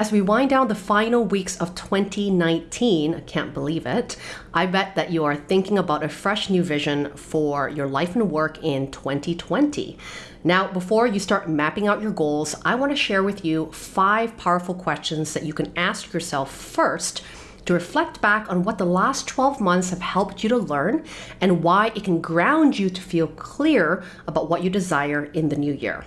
As we wind down the final weeks of 2019, I can't believe it, I bet that you are thinking about a fresh new vision for your life and work in 2020. Now, before you start mapping out your goals, I want to share with you five powerful questions that you can ask yourself first to reflect back on what the last 12 months have helped you to learn and why it can ground you to feel clear about what you desire in the new year.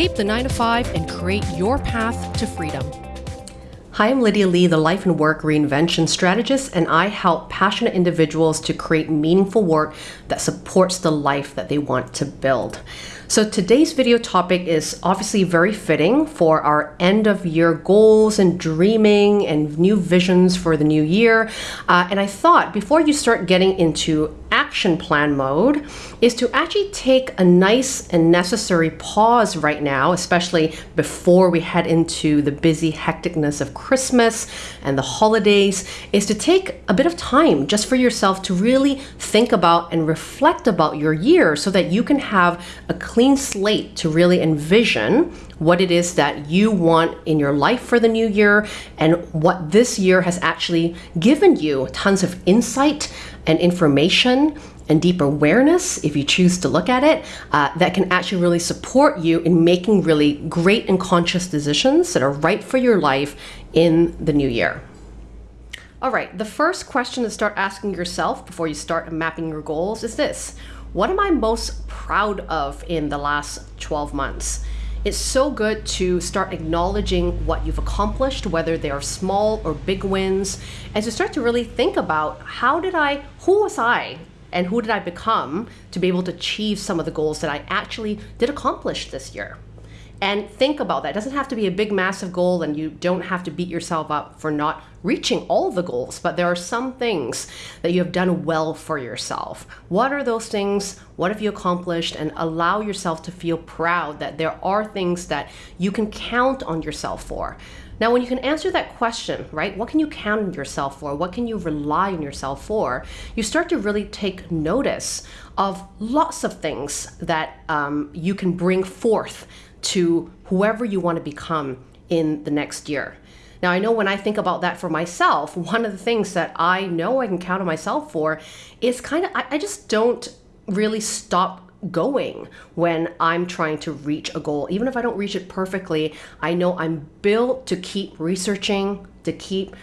Escape the 9 to 5 and create your path to freedom. Hi, I'm Lydia Lee, the Life and Work Reinvention Strategist, and I help passionate individuals to create meaningful work that supports the life that they want to build. So today's video topic is obviously very fitting for our end of year goals and dreaming and new visions for the new year. Uh, and I thought before you start getting into action plan mode is to actually take a nice and necessary pause right now, especially before we head into the busy hecticness of Christmas and the holidays, is to take a bit of time just for yourself to really think about and reflect about your year so that you can have a clean slate to really envision what it is that you want in your life for the new year and what this year has actually given you tons of insight and information and deep awareness, if you choose to look at it, uh, that can actually really support you in making really great and conscious decisions that are right for your life in the new year. All right, the first question to start asking yourself before you start mapping your goals is this What am I most proud of in the last 12 months? It's so good to start acknowledging what you've accomplished, whether they are small or big wins, and to start to really think about how did I, who was I, and who did I become to be able to achieve some of the goals that I actually did accomplish this year and think about that. It doesn't have to be a big, massive goal, and you don't have to beat yourself up for not reaching all the goals, but there are some things that you have done well for yourself. What are those things? What have you accomplished? And allow yourself to feel proud that there are things that you can count on yourself for. Now, when you can answer that question, right, what can you count on yourself for? What can you rely on yourself for? You start to really take notice of lots of things that um, you can bring forth to whoever you want to become in the next year. Now, I know when I think about that for myself, one of the things that I know I can count on myself for is kind of, I, I just don't really stop going when I'm trying to reach a goal. Even if I don't reach it perfectly, I know I'm built to keep researching, to keep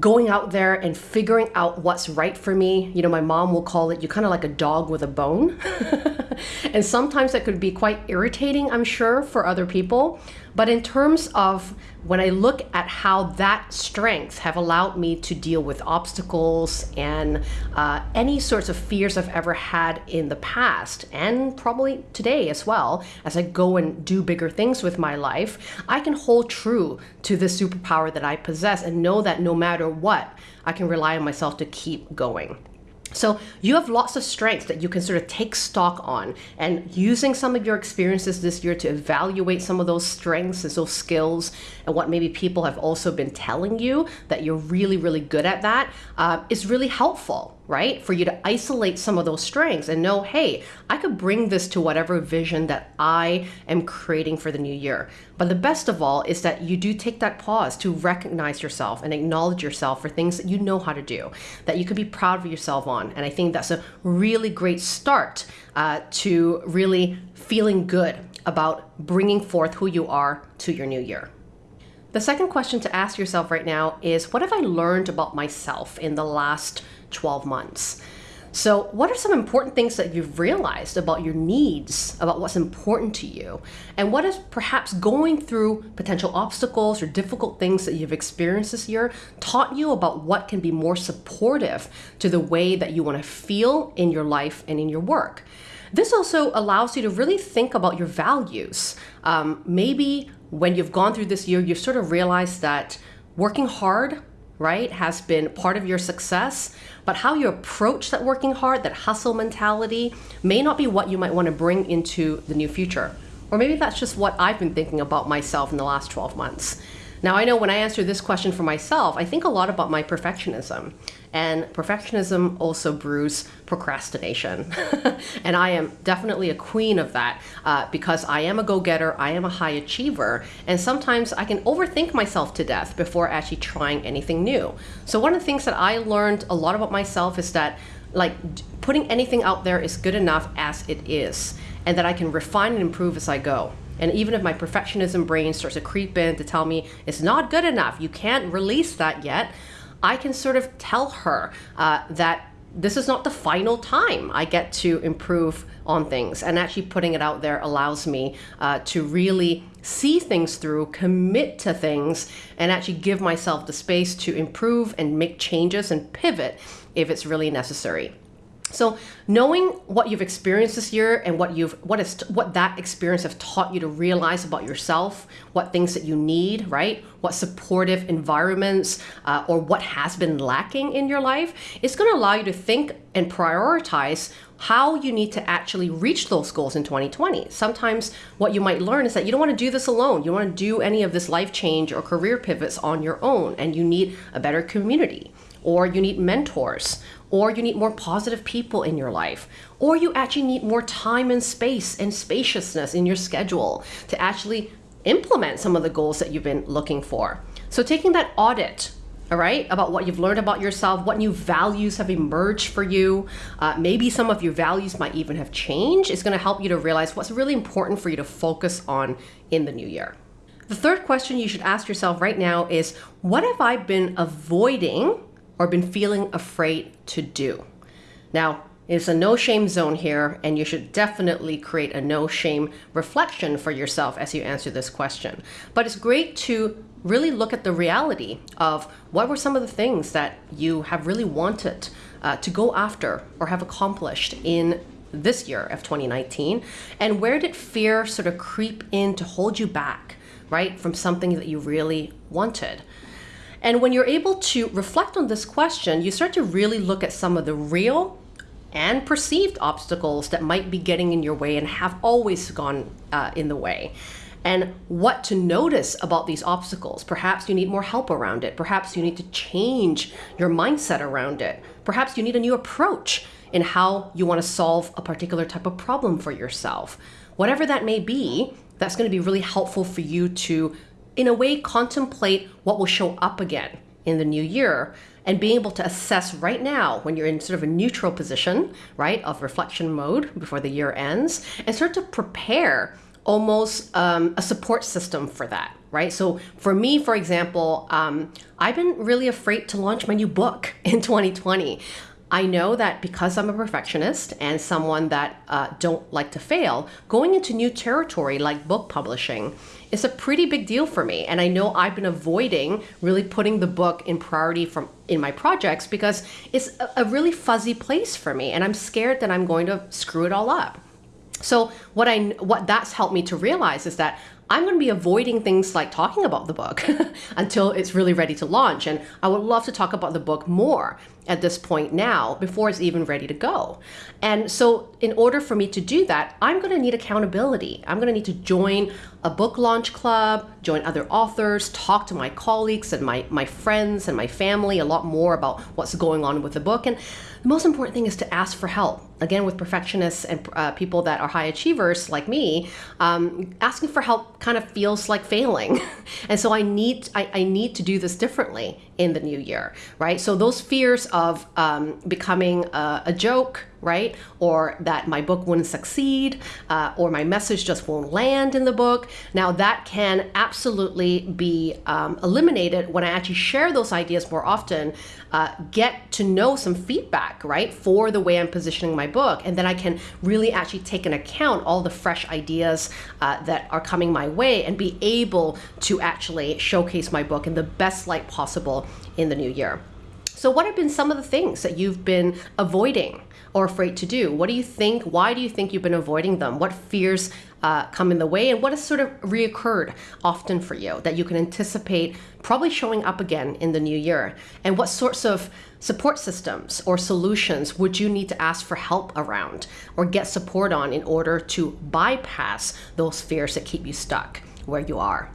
going out there and figuring out what's right for me. You know, my mom will call it, you're kind of like a dog with a bone. and sometimes that could be quite irritating, I'm sure, for other people. But in terms of when I look at how that strength have allowed me to deal with obstacles and uh, any sorts of fears I've ever had in the past, and probably today as well, as I go and do bigger things with my life, I can hold true to the superpower that I possess and know that no matter what, I can rely on myself to keep going. So you have lots of strengths that you can sort of take stock on. And using some of your experiences this year to evaluate some of those strengths and those skills and what maybe people have also been telling you that you're really, really good at that uh, is really helpful right? For you to isolate some of those strengths and know, hey, I could bring this to whatever vision that I am creating for the new year. But the best of all is that you do take that pause to recognize yourself and acknowledge yourself for things that you know how to do, that you can be proud of yourself on. And I think that's a really great start uh, to really feeling good about bringing forth who you are to your new year. The second question to ask yourself right now is what have I learned about myself in the last 12 months? So, what are some important things that you've realized about your needs, about what's important to you? And what is perhaps going through potential obstacles or difficult things that you've experienced this year taught you about what can be more supportive to the way that you want to feel in your life and in your work? This also allows you to really think about your values. Um, maybe when you've gone through this year, you've sort of realized that working hard, right, has been part of your success, but how you approach that working hard, that hustle mentality, may not be what you might want to bring into the new future. Or maybe that's just what I've been thinking about myself in the last 12 months. Now, I know when I answer this question for myself, I think a lot about my perfectionism. And perfectionism also brews procrastination. and I am definitely a queen of that uh, because I am a go getter, I am a high achiever, and sometimes I can overthink myself to death before actually trying anything new. So, one of the things that I learned a lot about myself is that like putting anything out there is good enough as it is, and that I can refine and improve as I go. And even if my perfectionism brain starts to creep in to tell me it's not good enough, you can't release that yet, I can sort of tell her uh, that this is not the final time I get to improve on things. And actually putting it out there allows me uh, to really see things through, commit to things, and actually give myself the space to improve and make changes and pivot if it's really necessary. So knowing what you've experienced this year and what you've what is what that experience have taught you to realize about yourself, what things that you need, right? What supportive environments uh, or what has been lacking in your life, it's going to allow you to think and prioritize how you need to actually reach those goals in 2020. Sometimes what you might learn is that you don't want to do this alone. You don't want to do any of this life change or career pivots on your own, and you need a better community or you need mentors, or you need more positive people in your life, or you actually need more time and space and spaciousness in your schedule to actually implement some of the goals that you've been looking for. So, taking that audit all right, about what you've learned about yourself, what new values have emerged for you. Uh, maybe some of your values might even have changed. It's going to help you to realize what's really important for you to focus on in the new year. The third question you should ask yourself right now is What have I been avoiding or been feeling afraid to do. Now, it's a no shame zone here, and you should definitely create a no shame reflection for yourself as you answer this question. But it's great to really look at the reality of what were some of the things that you have really wanted uh, to go after or have accomplished in this year of 2019, and where did fear sort of creep in to hold you back, right, from something that you really wanted? And when you're able to reflect on this question, you start to really look at some of the real and perceived obstacles that might be getting in your way and have always gone uh, in the way. And what to notice about these obstacles. Perhaps you need more help around it. Perhaps you need to change your mindset around it. Perhaps you need a new approach in how you want to solve a particular type of problem for yourself. Whatever that may be, that's going to be really helpful for you to in a way, contemplate what will show up again in the new year and being able to assess right now when you're in sort of a neutral position, right, of reflection mode before the year ends, and start to prepare almost um, a support system for that, right? So for me, for example, um, I've been really afraid to launch my new book in 2020. I know that because I'm a perfectionist and someone that uh, don't like to fail, going into new territory like book publishing is a pretty big deal for me. And I know I've been avoiding really putting the book in priority from in my projects because it's a, a really fuzzy place for me, and I'm scared that I'm going to screw it all up. So what I what that's helped me to realize is that I'm going to be avoiding things like talking about the book until it's really ready to launch. And I would love to talk about the book more at this point now before it's even ready to go. And so, in order for me to do that, I'm going to need accountability. I'm going to need to join a book launch club, join other authors, talk to my colleagues and my, my friends and my family a lot more about what's going on with the book. And the most important thing is to ask for help. Again, with perfectionists and uh, people that are high achievers like me, um, asking for help kind of feels like failing. and so I need I, I, need to do this differently in the new year, right? So those fears of um, becoming a, a joke, right? Or that my book wouldn't succeed, uh, or my message just won't land in the book. Now, that can absolutely be um, eliminated when I actually share those ideas more often, uh, get to know some feedback, right, for the way I'm positioning my book. And then I can really actually take into account all the fresh ideas uh, that are coming my way and be able to actually showcase my book in the best light possible in the new year. So, what have been some of the things that you've been avoiding or afraid to do? What do you think? Why do you think you've been avoiding them? What fears uh, come in the way? And what has sort of reoccurred often for you that you can anticipate probably showing up again in the new year? And what sorts of support systems or solutions would you need to ask for help around or get support on in order to bypass those fears that keep you stuck where you are?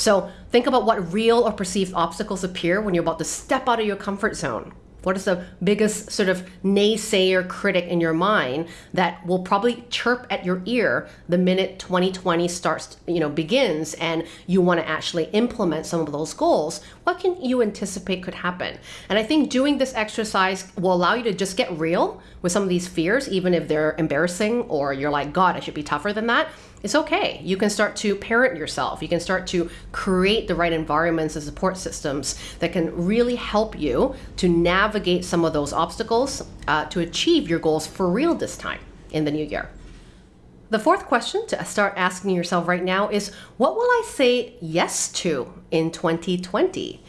So think about what real or perceived obstacles appear when you're about to step out of your comfort zone. What is the biggest sort of naysayer critic in your mind that will probably chirp at your ear the minute 2020 starts, you know, begins and you want to actually implement some of those goals? What can you anticipate could happen? And I think doing this exercise will allow you to just get real with some of these fears, even if they're embarrassing or you're like, God, I should be tougher than that it's okay. You can start to parent yourself. You can start to create the right environments and support systems that can really help you to navigate some of those obstacles uh, to achieve your goals for real this time in the new year. The fourth question to start asking yourself right now is what will I say yes to in 2020?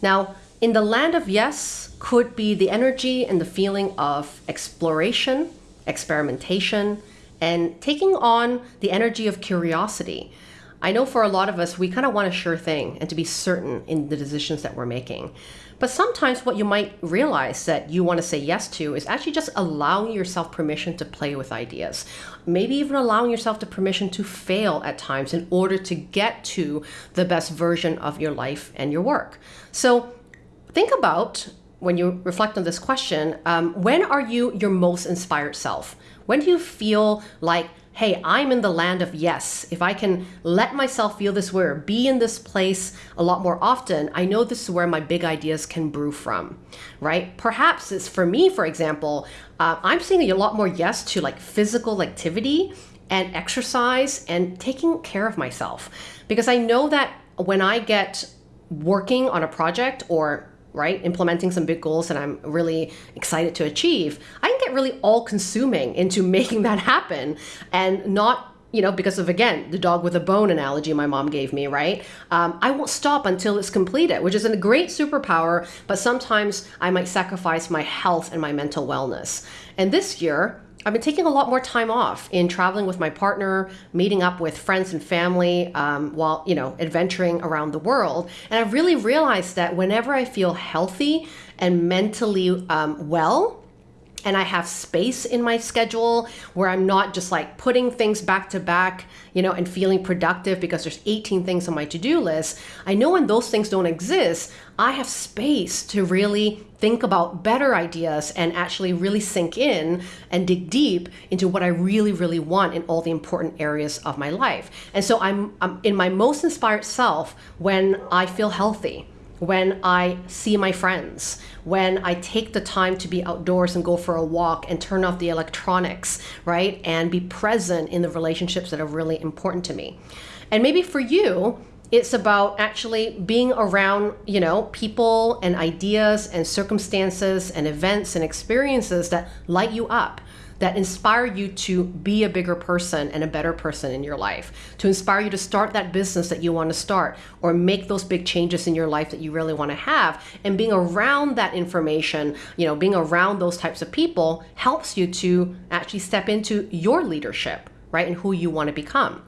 Now, in the land of yes could be the energy and the feeling of exploration, experimentation, and taking on the energy of curiosity. I know for a lot of us, we kind of want a sure thing and to be certain in the decisions that we're making. But sometimes what you might realize that you want to say yes to is actually just allowing yourself permission to play with ideas. Maybe even allowing yourself the permission to fail at times in order to get to the best version of your life and your work. So think about when you reflect on this question, um, when are you your most inspired self? When do you feel like, hey, I'm in the land of yes. If I can let myself feel this way or be in this place a lot more often, I know this is where my big ideas can brew from, right? Perhaps it's for me, for example, uh, I'm saying a lot more yes to like physical activity and exercise and taking care of myself. Because I know that when I get working on a project or right? Implementing some big goals that I'm really excited to achieve, I can get really all consuming into making that happen and not you know, because of again the dog with a bone analogy my mom gave me, right? Um, I won't stop until it's completed, which is a great superpower. But sometimes I might sacrifice my health and my mental wellness. And this year, I've been taking a lot more time off in traveling with my partner, meeting up with friends and family um, while, you know, adventuring around the world. And I've really realized that whenever I feel healthy and mentally um, well, and I have space in my schedule where I'm not just like putting things back to back, you know, and feeling productive because there's 18 things on my to-do list. I know when those things don't exist, I have space to really think about better ideas and actually really sink in and dig deep into what I really, really want in all the important areas of my life. And so I'm, I'm in my most inspired self when I feel healthy when I see my friends, when I take the time to be outdoors and go for a walk and turn off the electronics, right? And be present in the relationships that are really important to me. And maybe for you, it's about actually being around, you know, people and ideas and circumstances and events and experiences that light you up that inspire you to be a bigger person and a better person in your life, to inspire you to start that business that you want to start or make those big changes in your life that you really want to have. And being around that information, you know, being around those types of people helps you to actually step into your leadership, right? And who you want to become.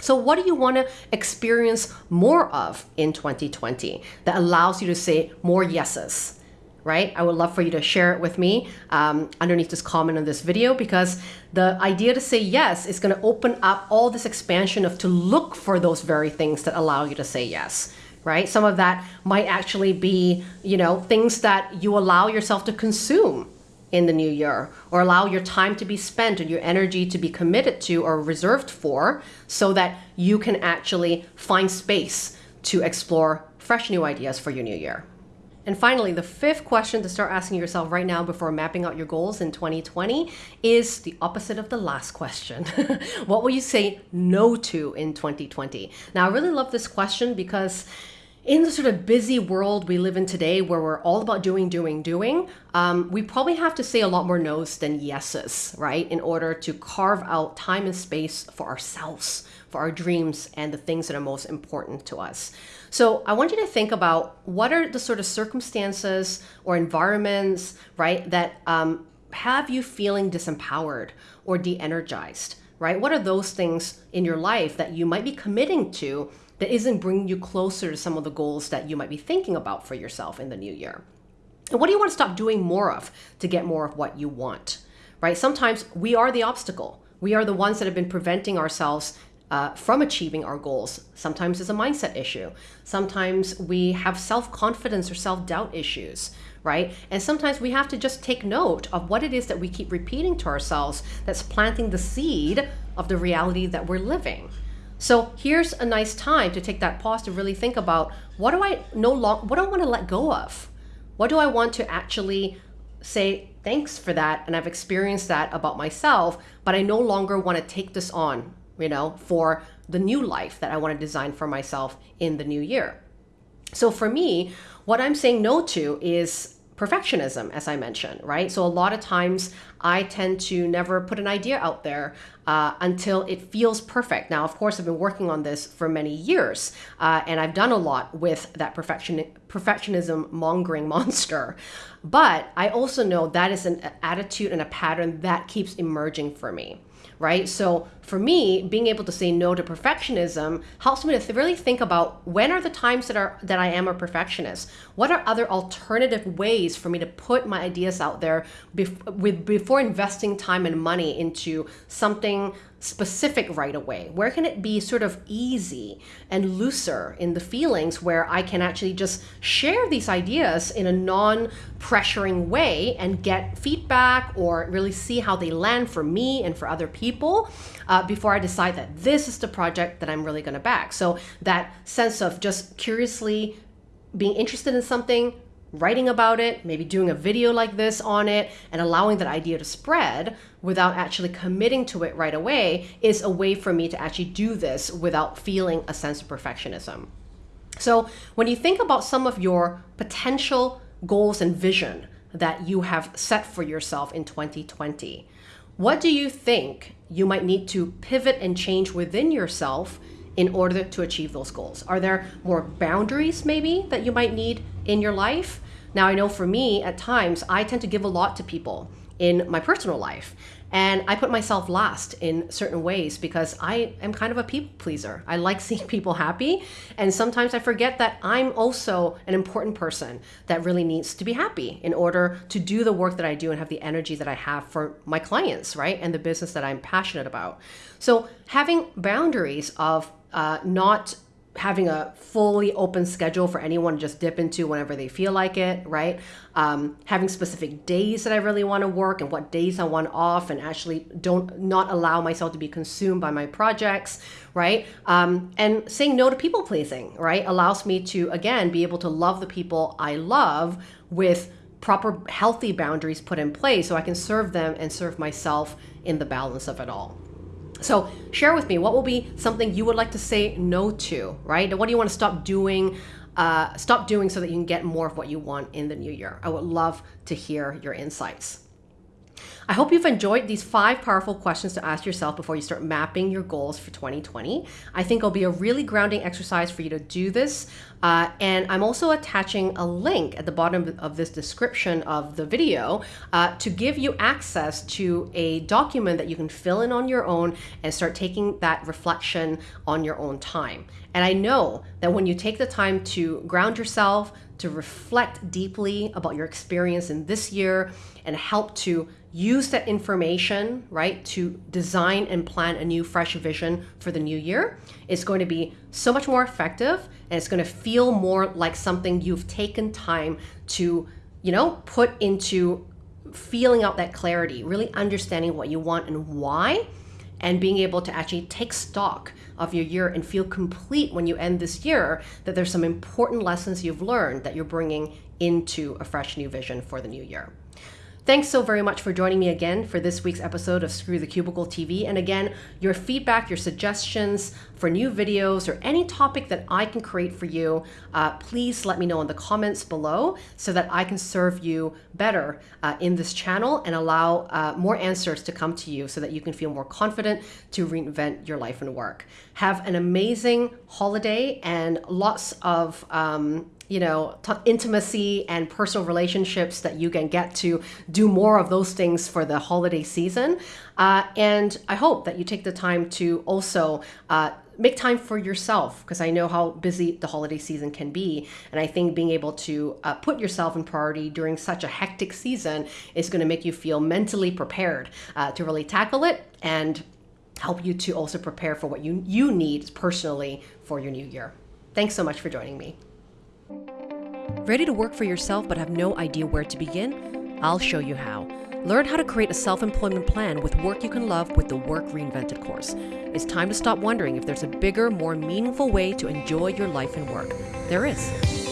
So, what do you want to experience more of in 2020 that allows you to say more yeses? right? I would love for you to share it with me um, underneath this comment on this video because the idea to say yes is going to open up all this expansion of to look for those very things that allow you to say yes right some of that might actually be you know things that you allow yourself to consume in the new year or allow your time to be spent and your energy to be committed to or reserved for so that you can actually find space to explore fresh new ideas for your new year and finally, the fifth question to start asking yourself right now before mapping out your goals in 2020 is the opposite of the last question. what will you say no to in 2020? Now, I really love this question because in the sort of busy world we live in today where we're all about doing doing doing um, we probably have to say a lot more no's than yeses right? In order to carve out time and space for ourselves for our dreams and the things that are most important to us. So i want you to think about what are the sort of circumstances or environments right that um, have you feeling disempowered or de-energized right? What are those things in your life that you might be committing to that isn't bringing you closer to some of the goals that you might be thinking about for yourself in the new year. And what do you want to stop doing more of to get more of what you want? Right? Sometimes we are the obstacle. We are the ones that have been preventing ourselves uh, from achieving our goals. Sometimes it's a mindset issue. Sometimes we have self confidence or self doubt issues, right? And sometimes we have to just take note of what it is that we keep repeating to ourselves that's planting the seed of the reality that we're living. So here's a nice time to take that pause to really think about what do I no long what do I want to let go of? What do I want to actually say thanks for that and I've experienced that about myself, but I no longer want to take this on, you know, for the new life that I want to design for myself in the new year. So for me, what I'm saying no to is perfectionism, as I mentioned, right? So a lot of times I tend to never put an idea out there uh, until it feels perfect. Now, of course, I've been working on this for many years, uh, and I've done a lot with that perfection perfectionism mongering monster. But I also know that is an attitude and a pattern that keeps emerging for me right? So for me, being able to say no to perfectionism helps me to really think about when are the times that are that I am a perfectionist. What are other alternative ways for me to put my ideas out there bef- with before investing time and money into something specific right away? Where can it be sort of easy and looser in the feelings where I can actually just share these ideas in a non pressuring way and get feedback or really see how they land for me and for other people uh, before I decide that this is the project that I'm really going to back? So that sense of just curiously being interested in something, writing about it, maybe doing a video like this on it, and allowing that idea to spread without actually committing to it right away is a way for me to actually do this without feeling a sense of perfectionism. So, when you think about some of your potential goals and vision that you have set for yourself in 2020, what do you think you might need to pivot and change within yourself in order to achieve those goals? Are there more boundaries maybe that you might need in your life? Now, I know for me, at times, I tend to give a lot to people in my personal life. And I put myself last in certain ways because I am kind of a people pleaser. I like seeing people happy. And sometimes I forget that I'm also an important person that really needs to be happy in order to do the work that I do and have the energy that I have for my clients, right? And the business that I'm passionate about. So having boundaries of uh, not having a fully open schedule for anyone to just dip into whenever they feel like it, right? Um, having specific days that I really want to work and what days I want off, and actually don't not allow myself to be consumed by my projects, right? Um, and saying no to people pleasing, right, allows me to again be able to love the people I love with proper healthy boundaries put in place so I can serve them and serve myself in the balance of it all. So share with me what will be something you would like to say no to, right? What do you want to stop doing? Uh, stop doing so that you can get more of what you want in the new year. I would love to hear your insights. I hope you've enjoyed these five powerful questions to ask yourself before you start mapping your goals for 2020. I think it'll be a really grounding exercise for you to do this. Uh, and I'm also attaching a link at the bottom of this description of the video uh, to give you access to a document that you can fill in on your own and start taking that reflection on your own time. And I know that when you take the time to ground yourself, to reflect deeply about your experience in this year, and help to use that information, right, to design and plan a new, fresh vision for the new year. It's going to be so much more effective and it's going to feel more like something you've taken time to, you know, put into feeling out that clarity, really understanding what you want and why, and being able to actually take stock of your year and feel complete when you end this year that there's some important lessons you've learned that you're bringing into a fresh new vision for the new year. Thanks so very much for joining me again for this week's episode of Screw the Cubicle TV. And again, your feedback, your suggestions for new videos, or any topic that I can create for you, uh, please let me know in the comments below so that I can serve you better uh, in this channel and allow uh, more answers to come to you so that you can feel more confident to reinvent your life and work. Have an amazing holiday and lots of um, you know intimacy and personal relationships that you can get to do more of those things for the holiday season uh, and i hope that you take the time to also uh, make time for yourself because I know how busy the holiday season can be. And I think being able to uh, put yourself in priority during such a hectic season is going to make you feel mentally prepared uh, to really tackle it and help you to also prepare for what you, you need personally for your new year. Thanks so much for joining me. Ready to work for yourself but have no idea where to begin? I'll show you how. Learn how to create a self employment plan with work you can love with the Work Reinvented course. It's time to stop wondering if there's a bigger, more meaningful way to enjoy your life and work. There is.